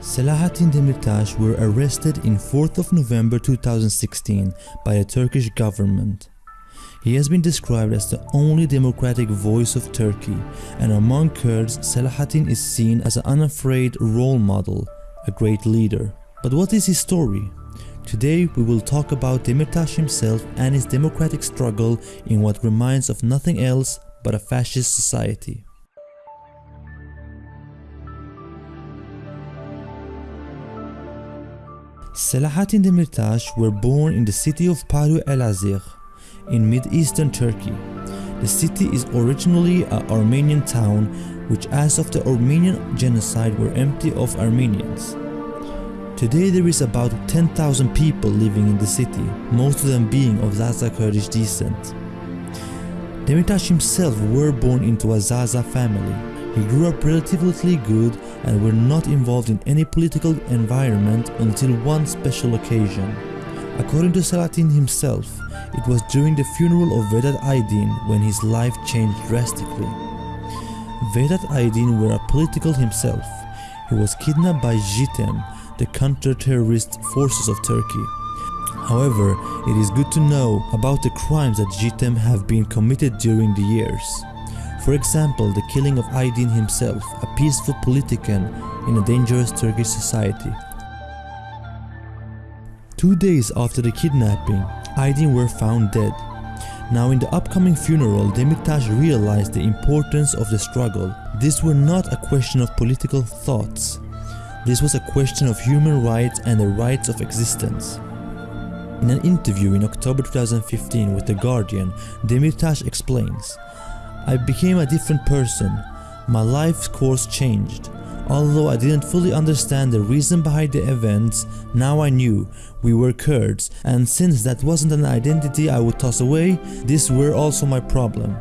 Selahattin Demirtas were arrested in 4th of November 2016 by the Turkish government. He has been described as the only democratic voice of Turkey and among Kurds Selahattin is seen as an unafraid role model, a great leader. But what is his story? Today we will talk about Demirtas himself and his democratic struggle in what reminds of nothing else but a fascist society. Selahattin Demirtas were born in the city of Palu Elazığ in mid-eastern Turkey. The city is originally an Armenian town which as of the Armenian genocide were empty of Armenians. Today there is about 10,000 people living in the city, most of them being of Zaza Kurdish descent. Demirtas himself were born into a Zaza family. He grew up relatively good and were not involved in any political environment until one special occasion. According to Selahattin himself, it was during the funeral of Vedat Aydin when his life changed drastically. Vedat Aydin were a political himself. He was kidnapped by JITEM, the counter-terrorist forces of Turkey. However, it is good to know about the crimes that JITEM have been committed during the years. For example, the killing of Aydin himself, a peaceful politician in a dangerous Turkish society. Two days after the kidnapping, Aydin were found dead. Now in the upcoming funeral, Demirtas realized the importance of the struggle. This were not a question of political thoughts. This was a question of human rights and the rights of existence. In an interview in October 2015 with The Guardian, Demirtas explains, I became a different person. My life's course changed. Although I didn't fully understand the reason behind the events, now I knew we were Kurds and since that wasn't an identity I would toss away, this were also my problem.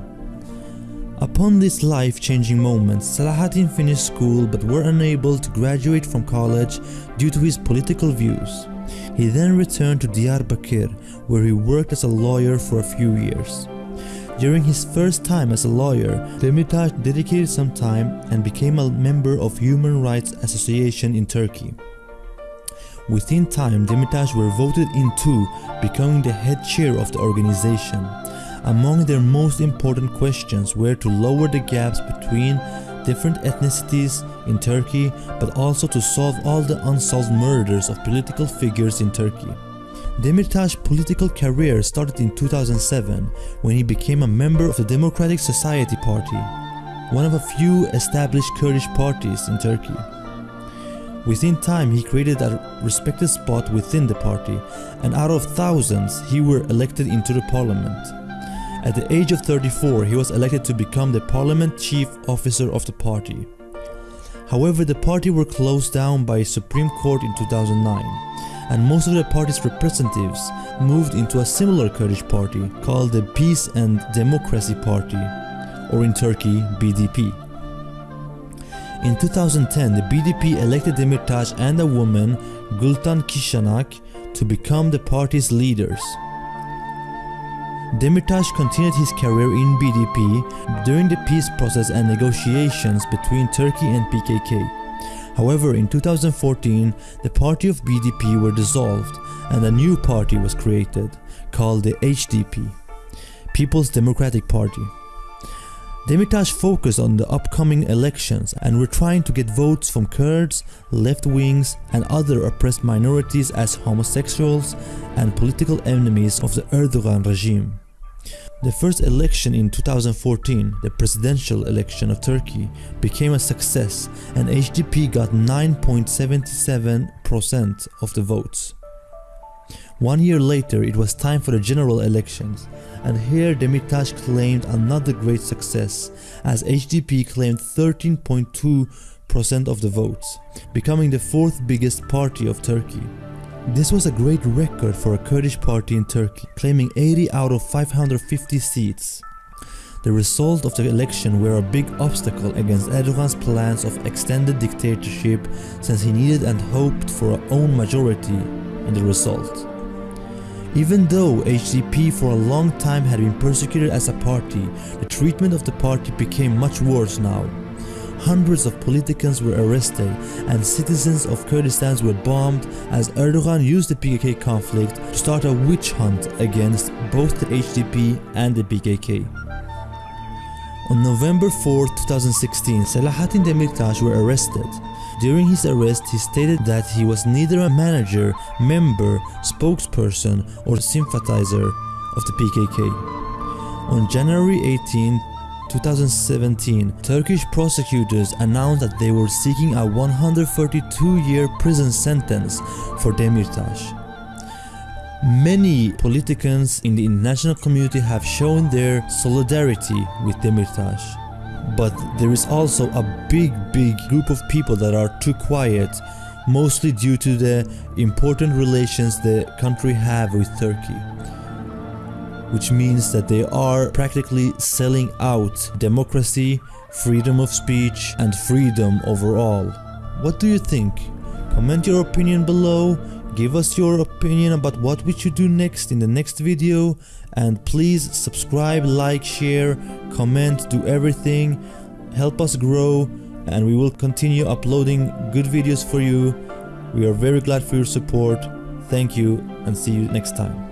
Upon this life-changing moment, Selahattin finished school but were unable to graduate from college due to his political views. He then returned to Diyarbakir where he worked as a lawyer for a few years. During his first time as a lawyer, Demirtas dedicated some time and became a member of Human Rights Association in Turkey. Within time, Demirtas were voted in into becoming the head chair of the organization. Among their most important questions were to lower the gaps between different ethnicities in Turkey but also to solve all the unsolved murders of political figures in Turkey. Demirtas' political career started in 2007 when he became a member of the Democratic Society Party, one of a few established Kurdish parties in Turkey. Within time he created a respected spot within the party and out of thousands he were elected into the parliament. At the age of 34 he was elected to become the parliament chief officer of the party. However the party were closed down by a Supreme Court in 2009 and most of the party's representatives moved into a similar Kurdish party called the Peace and Democracy Party, or in Turkey, BDP. In 2010, the BDP elected Demirtas and a woman, Gultan Kışanak, to become the party's leaders. Demirtas continued his career in BDP during the peace process and negotiations between Turkey and PKK. However, in 2014, the party of BDP were dissolved and a new party was created called the HDP, People's Democratic Party. Demirtas focused on the upcoming elections and were trying to get votes from Kurds, left wings and other oppressed minorities as homosexuals and political enemies of the Erdogan regime. The first election in 2014, the presidential election of Turkey, became a success and HDP got 9.77% of the votes. One year later, it was time for the general elections, and here Demirtas claimed another great success as HDP claimed 13.2% of the votes, becoming the fourth biggest party of Turkey. This was a great record for a Kurdish party in Turkey, claiming 80 out of 550 seats. the result of the election were a big obstacle against Erdogan's plans of extended dictatorship since he needed and hoped for a own majority in the result. Even though HDP for a long time had been persecuted as a party, the treatment of the party became much worse now. Hundreds of politicians were arrested and citizens of Kurdistan were bombed as Erdogan used the PKK conflict to start a witch hunt against both the HDP and the PKK. On November 4, 2016, Selahattin Demirtas were arrested. During his arrest, he stated that he was neither a manager, member, spokesperson, or sympathizer of the PKK. On January 18, 2017, Turkish prosecutors announced that they were seeking a 132-year prison sentence for Demirtas. Many politicians in the international community have shown their solidarity with Demirtas. But there is also a big, big group of people that are too quiet, mostly due to the important relations the country have with Turkey which means that they are practically selling out democracy, freedom of speech, and freedom overall. What do you think? Comment your opinion below, give us your opinion about what we should do next in the next video, and please subscribe, like, share, comment, do everything, help us grow, and we will continue uploading good videos for you. We are very glad for your support. Thank you and see you next time.